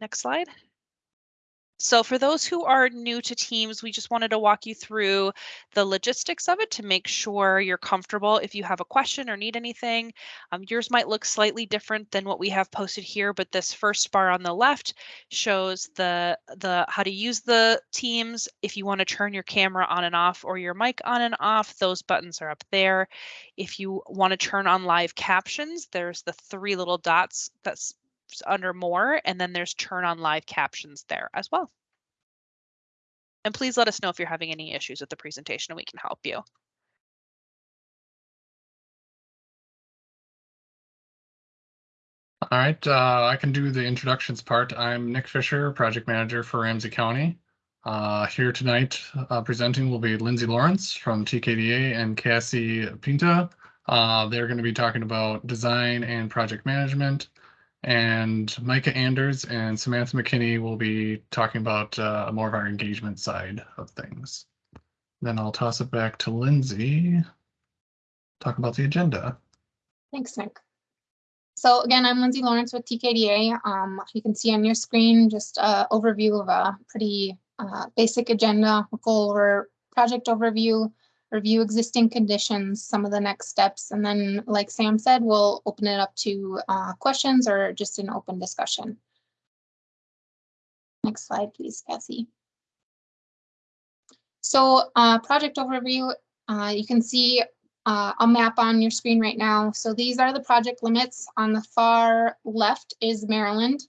Next slide. So for those who are new to Teams, we just wanted to walk you through the logistics of it to make sure you're comfortable. If you have a question or need anything, um, yours might look slightly different than what we have posted here, but this first bar on the left shows the, the how to use the Teams. If you want to turn your camera on and off or your mic on and off, those buttons are up there. If you want to turn on live captions, there's the three little dots that's under more, and then there's turn on live captions there as well. And please let us know if you're having any issues with the presentation and we can help you. All right, uh, I can do the introductions part. I'm Nick Fisher, project manager for Ramsey County. Uh, here tonight uh, presenting will be Lindsay Lawrence from TKDA and Cassie Pinta. Uh, they're going to be talking about design and project management. And Micah Anders and Samantha McKinney will be talking about uh, more of our engagement side of things. Then I'll toss it back to Lindsay. Talk about the agenda. Thanks, Nick. So again, I'm Lindsay Lawrence with TKDA. Um, you can see on your screen just an overview of a pretty uh, basic agenda. We'll go over project overview, review existing conditions, some of the next steps, and then like Sam said, we'll open it up to uh, questions or just an open discussion. Next slide, please, Cassie. So uh, project overview, uh, you can see uh, a map on your screen right now. So these are the project limits. On the far left is Maryland.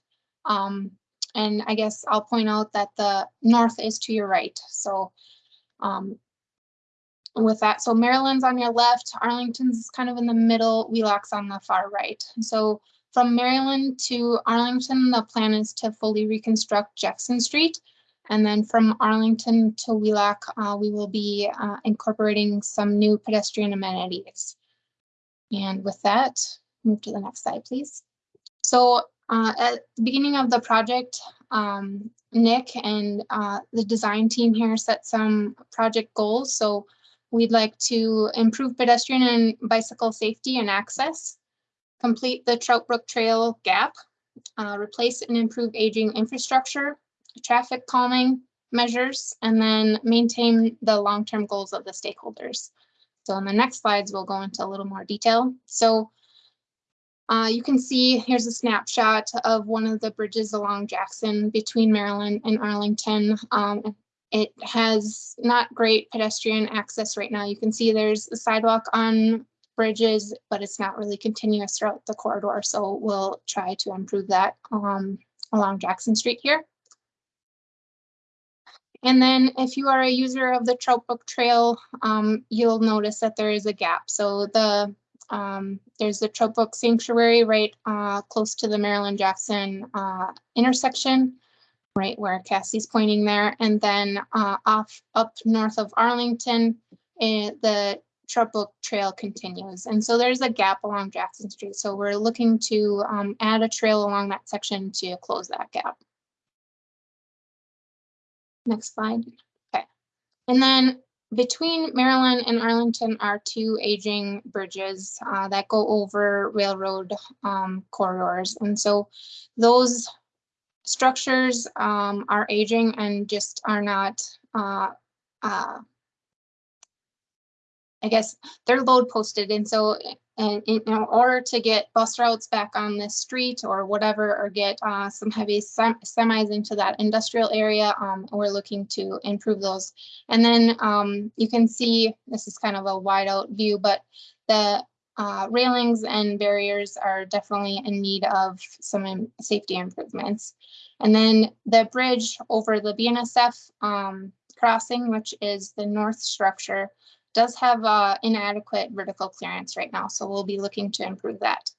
Um, and I guess I'll point out that the north is to your right. So um, with that. So Maryland's on your left, Arlington's kind of in the middle, Wheelock's on the far right. So from Maryland to Arlington, the plan is to fully reconstruct Jackson Street. And then from Arlington to Wheelock, uh, we will be uh, incorporating some new pedestrian amenities. And with that, move to the next slide, please. So uh, at the beginning of the project, um, Nick and uh, the design team here set some project goals. So We'd like to improve pedestrian and bicycle safety and access, complete the Trout Brook Trail gap, uh, replace and improve aging infrastructure, traffic calming measures, and then maintain the long-term goals of the stakeholders. So in the next slides, we'll go into a little more detail. So uh, you can see here's a snapshot of one of the bridges along Jackson between Maryland and Arlington. Um, it has not great pedestrian access right now. You can see there's a sidewalk on bridges, but it's not really continuous throughout the corridor. So we'll try to improve that um, along Jackson Street here. And then if you are a user of the Trout Brook Trail, um, you'll notice that there is a gap. So the um, there's the Trout Brook Sanctuary right uh, close to the Maryland Jackson uh, intersection right where Cassie's pointing there. And then uh, off up north of Arlington, uh, the Trout Brook Trail continues. And so there's a gap along Jackson Street. So we're looking to um, add a trail along that section to close that gap. Next slide. Okay. And then between Maryland and Arlington are two aging bridges uh, that go over railroad um, corridors. And so those structures um, are aging and just are not, uh, uh, I guess they're load posted. And so and in, order to get bus routes back on the street or whatever, or get uh, some heavy sem semis into that industrial area, um, we're looking to improve those. And then um, you can see, this is kind of a wide out view, but the uh, railings and barriers are definitely in need of some safety improvements. And then the bridge over the BNSF um, crossing, which is the north structure, does have uh, inadequate vertical clearance right now, so we'll be looking to improve that.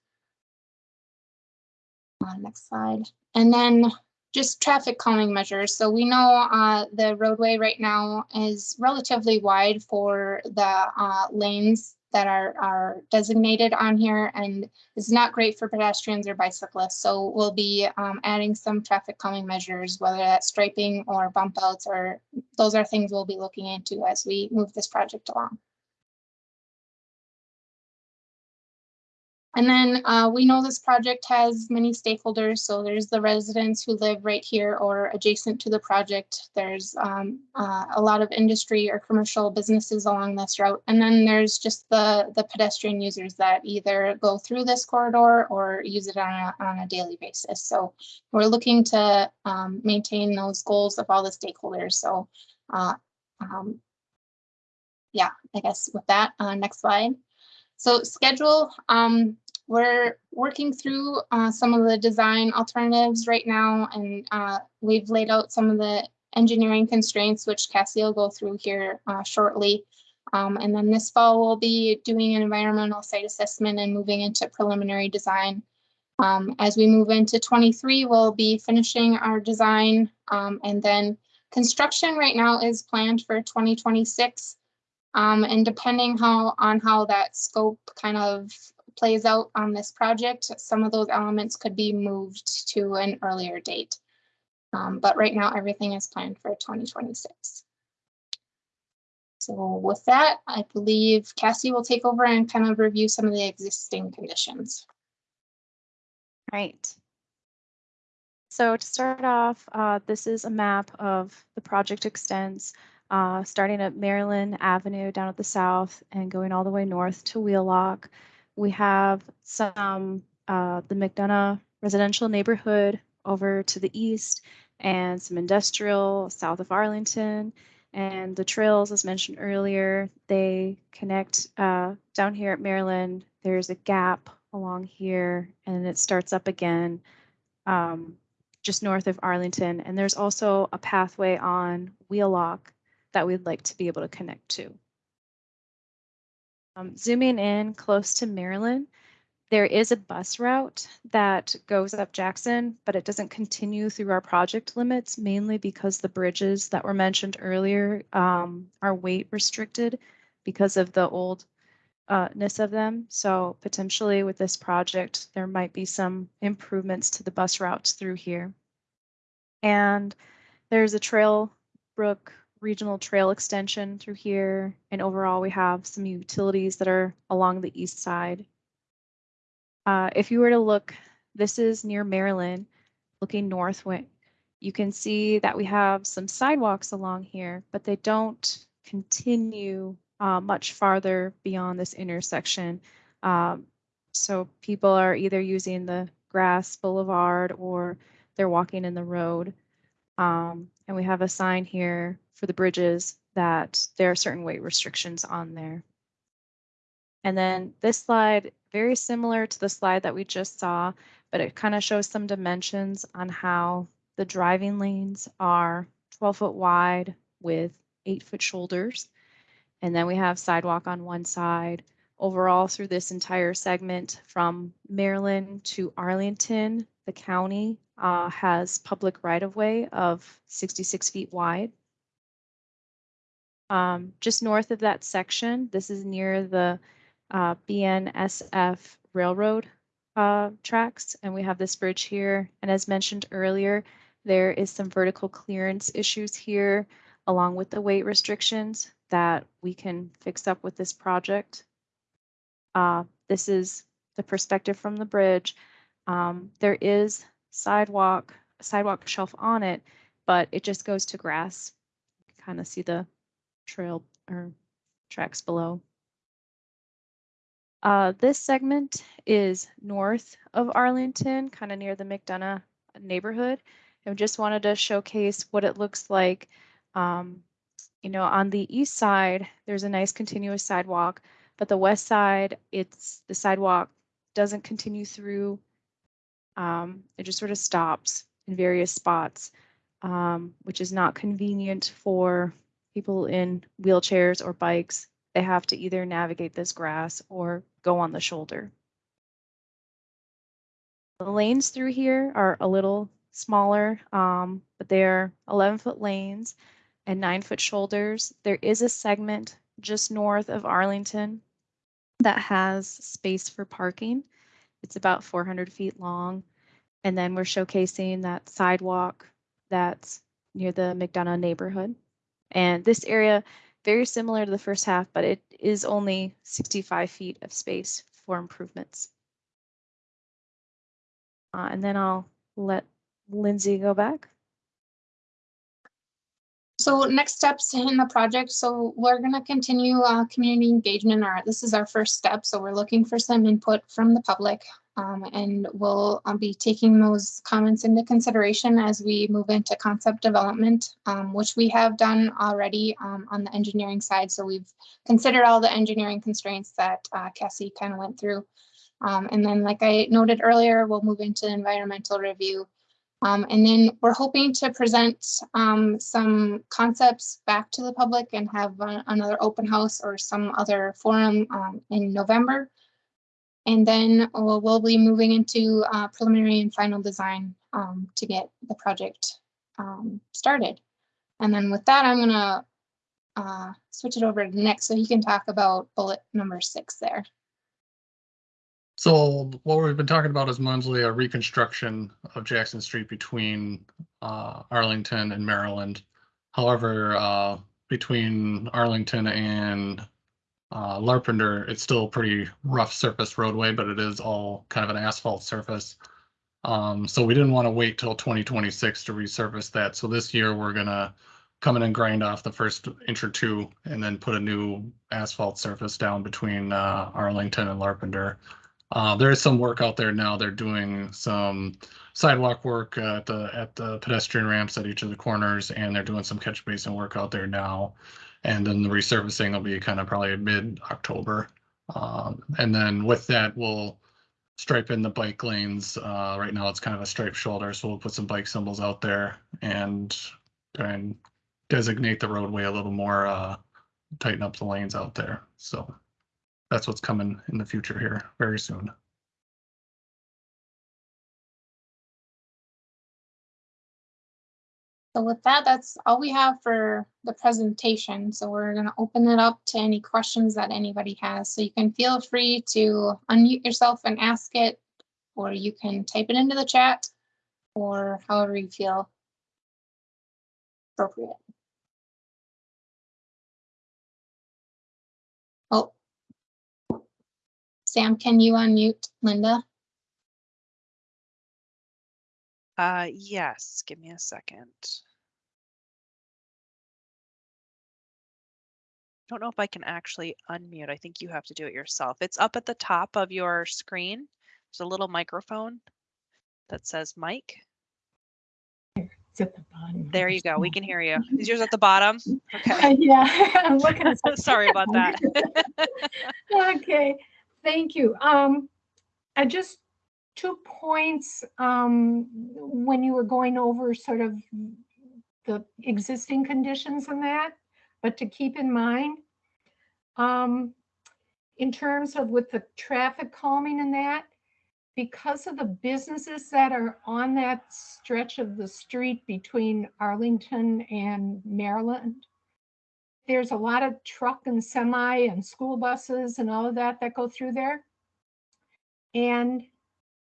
Uh, next slide. And then just traffic calming measures. So we know uh, the roadway right now is relatively wide for the uh, lanes that are, are designated on here and is not great for pedestrians or bicyclists. So we'll be um, adding some traffic calming measures, whether that's striping or bump outs, or those are things we'll be looking into as we move this project along. And then uh, we know this project has many stakeholders. So there's the residents who live right here or adjacent to the project. There's um, uh, a lot of industry or commercial businesses along this route. And then there's just the, the pedestrian users that either go through this corridor or use it on a, on a daily basis. So we're looking to um, maintain those goals of all the stakeholders. So uh, um, yeah, I guess with that, uh, next slide. So schedule, um, we're working through uh, some of the design alternatives right now, and uh, we've laid out some of the engineering constraints, which Cassie will go through here uh, shortly. Um, and then this fall, we'll be doing an environmental site assessment and moving into preliminary design. Um, as we move into 23, we'll be finishing our design, um, and then construction right now is planned for 2026. Um, and depending how on how that scope kind of plays out on this project, some of those elements could be moved to an earlier date. Um, but right now, everything is planned for 2026. So with that, I believe Cassie will take over and kind of review some of the existing conditions. Right. So to start off, uh, this is a map of the project extents, uh, starting at Maryland Avenue down at the south and going all the way north to Wheelock. We have some, uh, the McDonough residential neighborhood over to the east and some industrial south of Arlington. And the trails, as mentioned earlier, they connect uh, down here at Maryland. There's a gap along here and it starts up again um, just north of Arlington. And there's also a pathway on Wheelock that we'd like to be able to connect to. Um, zooming in close to Maryland, there is a bus route that goes up Jackson, but it doesn't continue through our project limits, mainly because the bridges that were mentioned earlier um, are weight restricted because of the oldness of them. So potentially with this project, there might be some improvements to the bus routes through here. And there's a Trout Brook regional trail extension through here. And overall, we have some utilities that are along the east side. Uh, if you were to look, this is near Maryland, looking north, you can see that we have some sidewalks along here, but they don't continue uh, much farther beyond this intersection. Um, so people are either using the grass boulevard or they're walking in the road. Um, and we have a sign here for the bridges that there are certain weight restrictions on there. And then this slide, very similar to the slide that we just saw, but it kind of shows some dimensions on how the driving lanes are 12 foot wide with eight foot shoulders. And then we have sidewalk on one side. Overall, through this entire segment from Maryland to Arlington, the county uh, has public right of way of 66 feet wide. Um, just north of that section, this is near the uh, BNSF railroad uh, tracks, and we have this bridge here. And as mentioned earlier, there is some vertical clearance issues here, along with the weight restrictions that we can fix up with this project. Uh, this is the perspective from the bridge. Um, there is sidewalk, sidewalk shelf on it, but it just goes to grass. Kind of see the trail or tracks below. Uh, this segment is north of Arlington, kind of near the McDonough neighborhood. I just wanted to showcase what it looks like. Um, you know, on the east side, there's a nice continuous sidewalk, but the west side, it's the sidewalk doesn't continue through. Um, it just sort of stops in various spots, um, which is not convenient for people in wheelchairs or bikes, they have to either navigate this grass or go on the shoulder. The lanes through here are a little smaller, um, but they're 11 foot lanes and nine foot shoulders. There is a segment just north of Arlington that has space for parking. It's about 400 feet long. And then we're showcasing that sidewalk that's near the McDonough neighborhood. And this area, very similar to the first half, but it is only 65 feet of space for improvements. Uh, and then I'll let Lindsay go back. So next steps in the project, so we're gonna continue uh community engagement, Our, this is our first step, so we're looking for some input from the public. Um, and we'll uh, be taking those comments into consideration as we move into concept development, um, which we have done already um, on the engineering side. So we've considered all the engineering constraints that uh, Cassie kind of went through. Um, and then, like I noted earlier, we'll move into environmental review. Um, and then we're hoping to present um, some concepts back to the public and have another open house or some other forum um, in November. And then we'll, we'll be moving into uh, preliminary and final design um, to get the project um, started. And then with that, I'm gonna uh, switch it over to Nick so he can talk about bullet number six there. So what we've been talking about is mostly a reconstruction of Jackson Street between uh, Arlington and Maryland. However, uh, between Arlington and uh, Larpenteur, it's still a pretty rough surface roadway, but it is all kind of an asphalt surface. Um, so we didn't want to wait till 2026 to resurface that. So this year we're gonna come in and grind off the first inch or two and then put a new asphalt surface down between uh, Arlington and Larpenteur. Uh, there is some work out there now. They're doing some sidewalk work at the at the pedestrian ramps at each of the corners, and they're doing some catch basin work out there now. And then the resurfacing will be kind of probably mid October. Um, and then with that, we'll stripe in the bike lanes. Uh, right now, it's kind of a striped shoulder, so we'll put some bike symbols out there and try and designate the roadway a little more. Uh, tighten up the lanes out there. So that's what's coming in the future here very soon. So with that, that's all we have for the presentation. So we're gonna open it up to any questions that anybody has. So you can feel free to unmute yourself and ask it, or you can type it into the chat, or however you feel appropriate. Sam, can you unmute Linda? Uh, yes, give me a second. Don't know if I can actually unmute. I think you have to do it yourself. It's up at the top of your screen. There's a little microphone that says mic. It's at the bottom. There you go. We can hear you. Is yours at the bottom? Okay. Uh, Yeah, I'm looking at. Sorry about that. Okay, thank you. Um, I just, two points, um, when you were going over sort of the existing conditions and that, but to keep in mind. Um, in terms of with the traffic calming and that, because of the businesses that are on that stretch of the street between Arlington and Maryland, there's a lot of truck and semi and school buses and all of that that go through there. And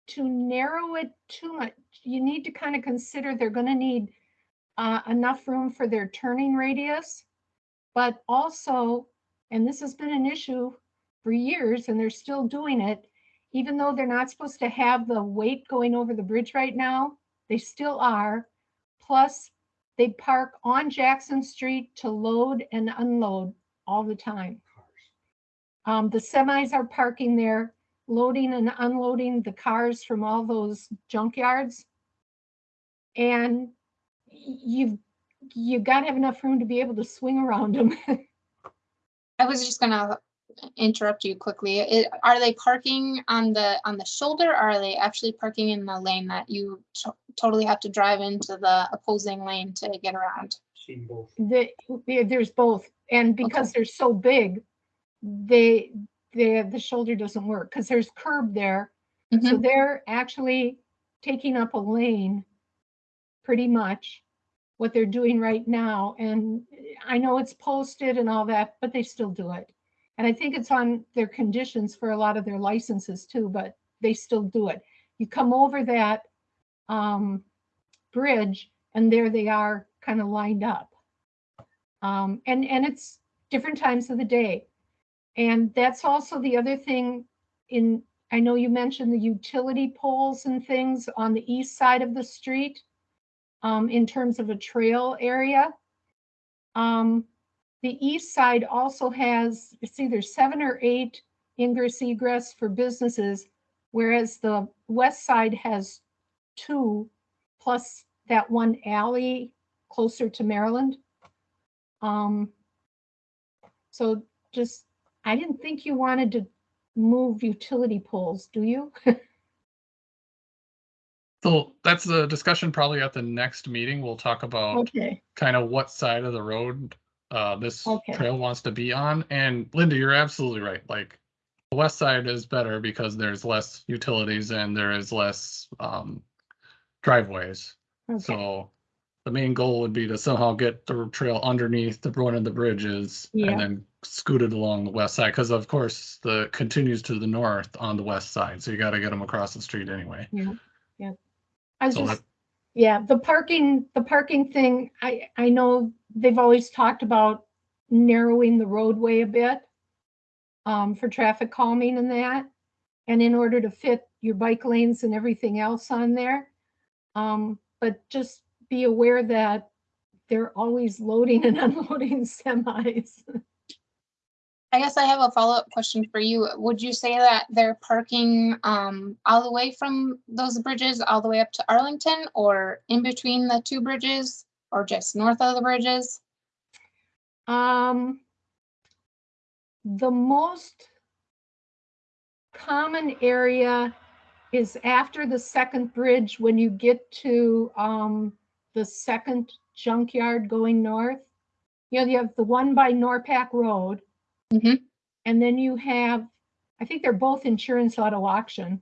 to narrow it too much, you need to kind of consider they're going to need uh, enough room for their turning radius. But also, and this has been an issue for years and they're still doing it, even though they're not supposed to have the weight going over the bridge right now, they still are. Plus, they park on Jackson Street to load and unload all the time. Um, the semis are parking there, loading and unloading the cars from all those junkyards. And you've, you gotta have enough room to be able to swing around them. I was just gonna interrupt you quickly. It- Are they parking on the, on the shoulder? Or are they actually parking in the lane that you to- totally have to drive into the opposing lane to get around? Seen both. The, there- there's both, and because they're so big, they, they, the shoulder doesn't work, because there's curb there. So Mhm. they're actually taking up a lane, pretty much, what they're doing right now. And I know it's posted and all that, but they still do it. And I think it's on their conditions for a lot of their licenses too, but they still do it. You come over that um, bridge and there they are kind of lined up. Um, and, and it's different times of the day. And that's also the other thing in, I know you mentioned the utility poles and things on the east side of the street um, in terms of a trail area. Um, the east side also has, it's either seven or eight ingress egress for businesses, whereas the west side has two, plus that one alley closer to Maryland. Um, so just, I didn't think you wanted to move utility poles, do you? So that's a discussion probably at the next meeting. We'll talk about Okay, kind of what side of the road uh, this Okay. trail wants to be on. And Linda, you're absolutely right. Like the west side is better because there's less utilities and there is less um, driveways. okay, So the main goal would be to somehow get the trail underneath the one of the bridges Yeah. and then scoot it along the west side. Because of course the continues to the north on the west side. So you got to get them across the street anyway. Yeah. I was So just, yeah, the parking, the parking thing, I, I know they've always talked about narrowing the roadway a bit um, for traffic calming and that, and in order to fit your bike lanes and everything else on there. Um, but just be aware that they're always loading and unloading semis. I guess I have a follow-up question for you. Would you say that they're parking um all the way from those bridges all the way up to Arlington or in between the two bridges or just north of the bridges? Um, the most common area is after the second bridge, when you get to, um, the second junkyard going north. You know, you have the one by Norpac Road. Mhm. And then you have, I think they're both insurance auto auction.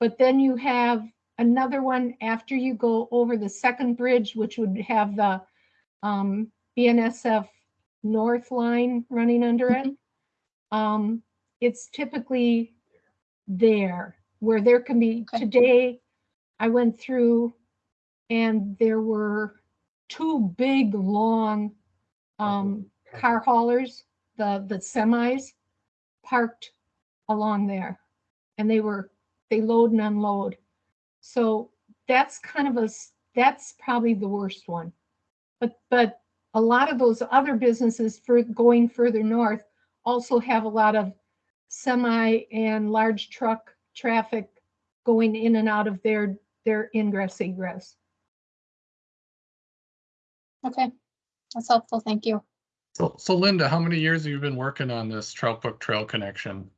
But then you have another one after you go over the second bridge, which would have the, um, BNSF north line running under it. Um, it's typically there where there can be, Okay. today I went through and there were two big, long um, car haulers, the, the semis parked along there. And they were, they load and unload. So that's kind of a that's probably the worst one. But, but a lot of those other businesses for going further north also have a lot of semi and large truck traffic going in and out of their, their ingress egress. Okay, that's helpful. Thank you. So, so Linda, how many years have you been working on this Trout Brook Trail connection?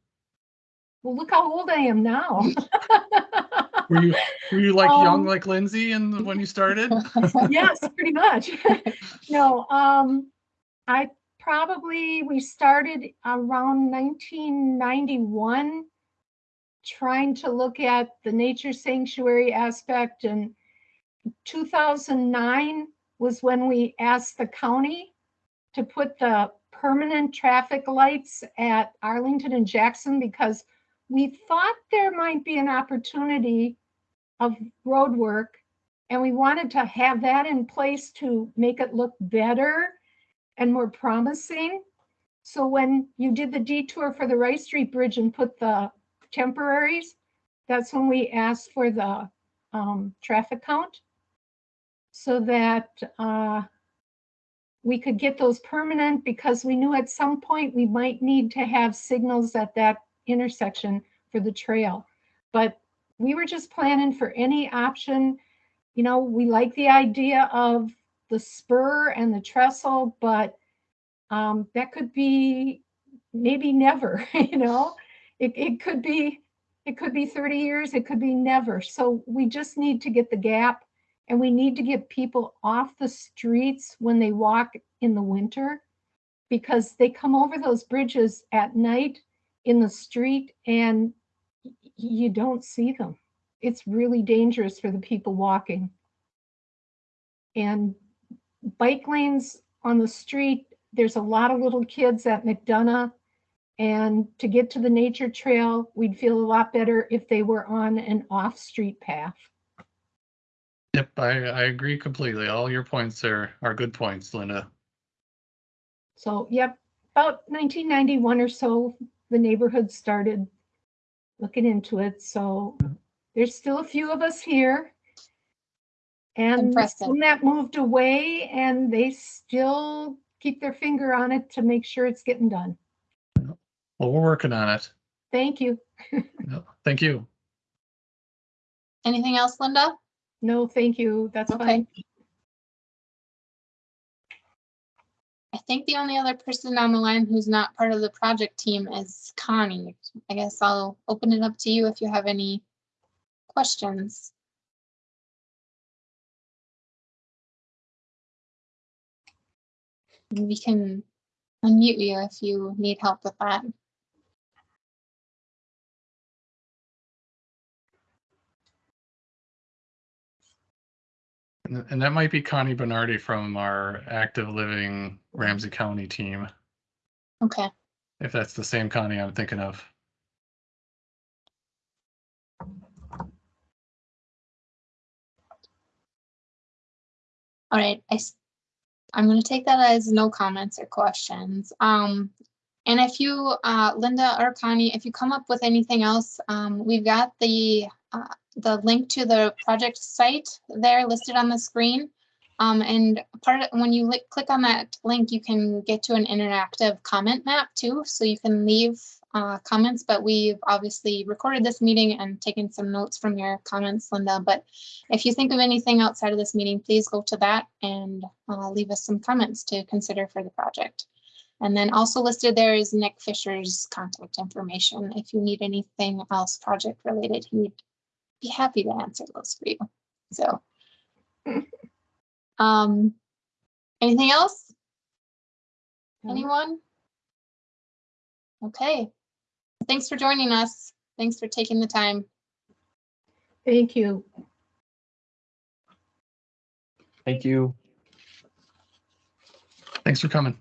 Well, look how old I am now. Were you were you like Um, young like Lindsay and when you started? yes, pretty much. no, um, I probably we started around 1991, trying to look at the nature sanctuary aspect, and 2009 was when we asked the county to put the permanent traffic lights at Arlington and Jackson because we thought there might be an opportunity of road work and we wanted to have that in place to make it look better and more promising. So when you did the detour for the Rice Street Bridge and put the temporaries, that's when we asked for the um, traffic count so that uh, we could get those permanent because we knew at some point we might need to have signals at that intersection for the trail. But we were just planning for any option. You know, we like the idea of the spur and the trestle, but um, that could be maybe never, you know? It, it could be, it could be 30 years, it could be never. So we just need to get the gap and we need to get people off the streets when they walk in the winter because they come over those bridges at night in the street and you don't see them. It's really dangerous for the people walking. And bike lanes on the street, there's a lot of little kids at McDonough. And to get to the nature trail, we'd feel a lot better if they were on an off-street path. Yep, I, I agree completely. All your points are, are good points, Linda. So, yep, about 1991 or so, the neighborhood started looking into it. So there's still a few of us here. And Impressive. some that moved away and they still keep their finger on it to make sure it's getting done. Well, we're working on it. Thank you. Yep. Thank you. Anything else, Linda? No, thank you. That's Okay. fine. I think the only other person on the line who's not part of the project team is Connie. I guess I'll open it up to you if you have any questions. We can unmute you if you need help with that. And that might be Connie Bernardi from our Active Living Ramsey County team, Okay, if that's the same Connie I'm thinking of. All right. I, am gonna take that as no comments or questions. Um, and if you, uh, Linda or Connie, if you come up with anything else, um, we've got the, uh, the link to the project site there listed on the screen. Um, and part of, when you li- click on that link, you can get to an interactive comment map too, so you can leave, uh, comments, but we've obviously recorded this meeting and taken some notes from your comments, Linda, but if you think of anything outside of this meeting, please go to that and uh, leave us some comments to consider for the project. And then also listed there is Nick Fisher's contact information. If you need anything else project related, he'd be happy to answer those for you. So. Um, anything else? Anyone? Okay. Thanks for joining us. Thanks for taking the time. Thank you. Thank you. Thanks for coming.